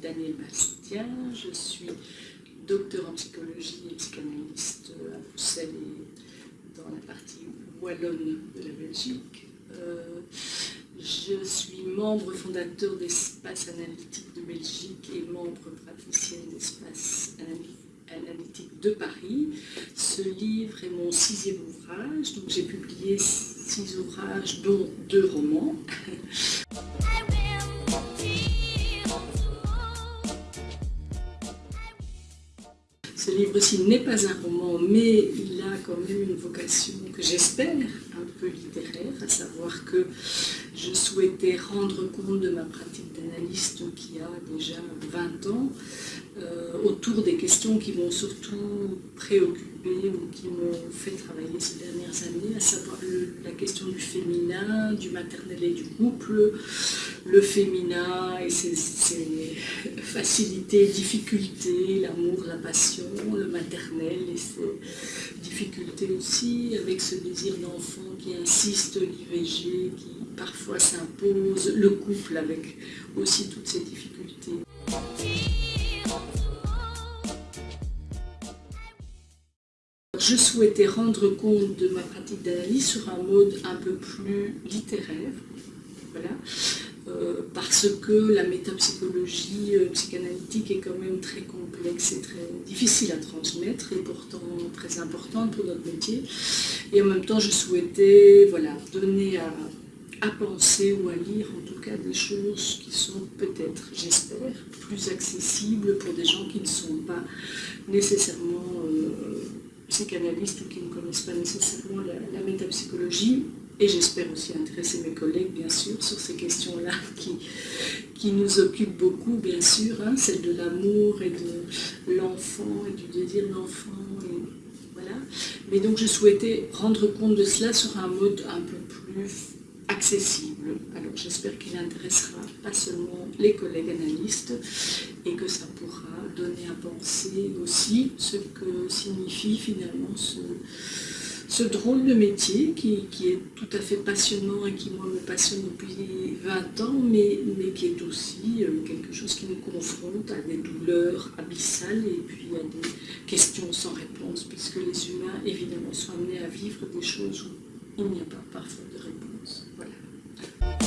Daniel Bastien, je suis docteur en psychologie et psychanalyste à Bruxelles et dans la partie wallonne de la Belgique. Euh, je suis membre fondateur d'Espace Analytique de Belgique et membre praticienne d'Espace Analytique de Paris. Ce livre est mon sixième ouvrage, donc j'ai publié six ouvrages, dont deux romans. Ce livre-ci n'est pas un roman, mais il a quand même une vocation que j'espère un peu littéraire, à savoir que je souhaitais rendre compte de ma pratique d'analyste qui a déjà 20 ans, euh, autour des questions qui m'ont surtout préoccupé ou qui m'ont fait travailler ces dernières années, à savoir la question du féminin, du maternel et du couple, le féminin et ses, facilités, difficultés, l'amour, la passion, le maternel et difficultés aussi, avec ce désir d'enfant qui insiste, l'IVG qui parfois s'impose, le couple avec aussi toutes ces difficultés. Je souhaitais rendre compte de ma pratique d'analyse sur un mode un peu plus littéraire, voilà, euh, parce que la métapsychologie euh, psychanalytique est quand même très complexe et très difficile à transmettre et pourtant très importante pour notre métier. Et en même temps, je souhaitais voilà, donner à, penser ou à lire en tout cas des choses qui sont peut-être, j'espère, plus accessibles pour des gens qui ne sont pas nécessairement euh, psychanalystes ou qui ne connaissent pas nécessairement la, métapsychologie. Et j'espère aussi intéresser mes collègues, bien sûr, sur ces questions-là qui, qui nous occupent beaucoup, bien sûr, hein, celle de l'amour et de l'enfant et du désir d'enfant. Voilà. Mais donc je souhaitais rendre compte de cela sur un mode un peu plus accessible. Alors j'espère qu'il intéressera pas seulement les collègues analystes et que ça pourra donner à penser aussi ce que signifie finalement ce, ce drôle de métier qui, est tout à fait passionnant et qui moi me passionne depuis 20 ans mais, mais qui est aussi euh, quelque chose qui nous confronte à des douleurs abyssales et puis à des questions sans réponse puisque les humains évidemment sont amenés à vivre des choses où il n'y a pas parfois de réponse. Voilà.